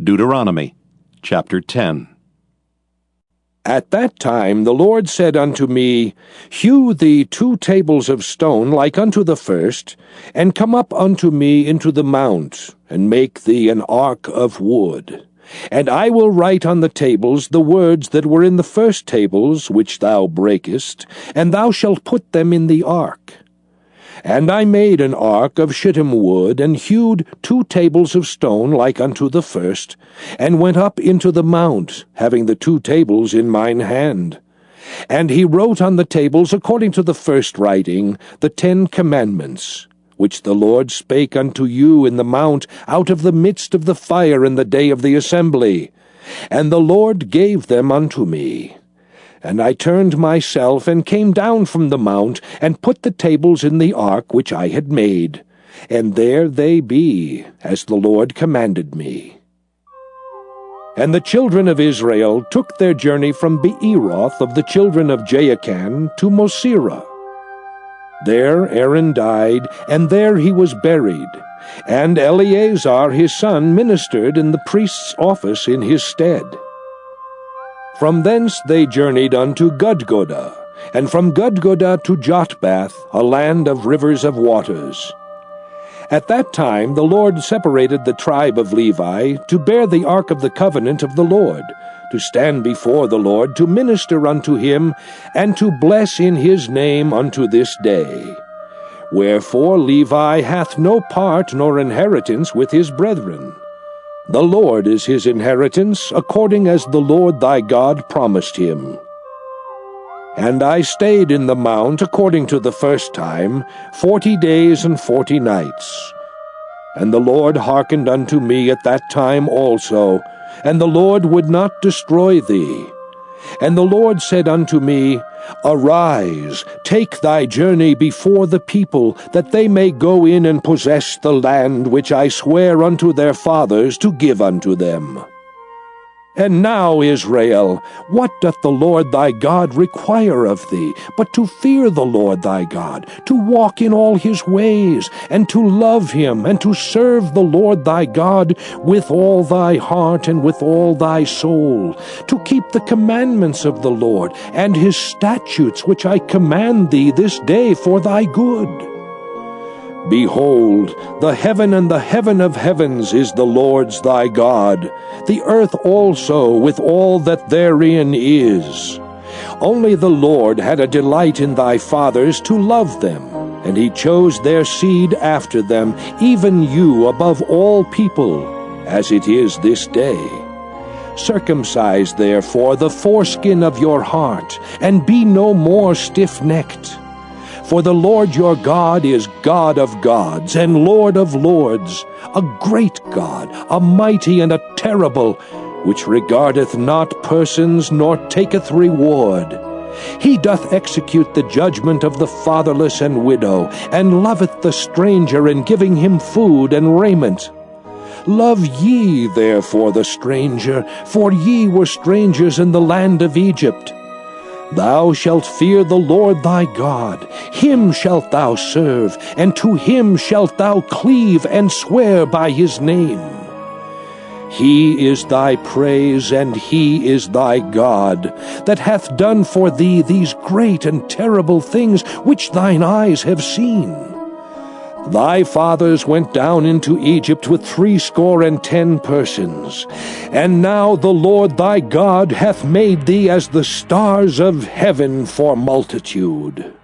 Deuteronomy chapter 10. At that time the Lord said unto me, Hew thee two tables of stone like unto the first, and come up unto me into the mount, and make thee an ark of wood. And I will write on the tables the words that were in the first tables which thou breakest, and thou shalt put them in the ark. And I made an ark of shittim wood, and hewed two tables of stone like unto the first, and went up into the mount, having the two tables in mine hand. And he wrote on the tables, according to the first writing, the Ten Commandments, which the Lord spake unto you in the mount out of the midst of the fire in the day of the assembly. And the Lord gave them unto me. And I turned myself, and came down from the mount, and put the tables in the ark which I had made. And there they be, as the Lord commanded me. And the children of Israel took their journey from Beeroth of the children of Jaakan to Mosera. There Aaron died, and there he was buried. And Eleazar his son ministered in the priest's office in his stead. From thence they journeyed unto Gudgodah, and from Gudgodah to Jotbath, a land of rivers of waters. At that time the Lord separated the tribe of Levi to bear the ark of the covenant of the Lord, to stand before the Lord, to minister unto him, and to bless in his name unto this day. Wherefore Levi hath no part nor inheritance with his brethren. The Lord is his inheritance, according as the Lord thy God promised him. And I stayed in the mount according to the first time, forty days and forty nights. And the Lord hearkened unto me at that time also, and the Lord would not destroy thee. And the Lord said unto me, Arise, take thy journey before the people, that they may go in and possess the land which I swear unto their fathers to give unto them. And now, Israel, what doth the Lord thy God require of thee, but to fear the Lord thy God, to walk in all his ways, and to love him, and to serve the Lord thy God with all thy heart and with all thy soul, to keep the commandments of the Lord, and his statutes which I command thee this day for thy good? Behold, the heaven and the heaven of heavens is the Lord's thy God, the earth also with all that therein is. Only the Lord had a delight in thy fathers to love them, and he chose their seed after them, even you above all people, as it is this day. Circumcise therefore the foreskin of your heart, and be no more stiff-necked. For the Lord your God is God of gods and Lord of lords, a great God, a mighty and a terrible, which regardeth not persons nor taketh reward. He doth execute the judgment of the fatherless and widow, and loveth the stranger in giving him food and raiment. Love ye therefore the stranger, for ye were strangers in the land of Egypt. Thou shalt fear the Lord thy God, him shalt thou serve, and to him shalt thou cleave and swear by his name. He is thy praise, and he is thy God, that hath done for thee these great and terrible things which thine eyes have seen. Thy fathers went down into Egypt with threescore and ten persons. And now the Lord thy God hath made thee as the stars of heaven for multitude.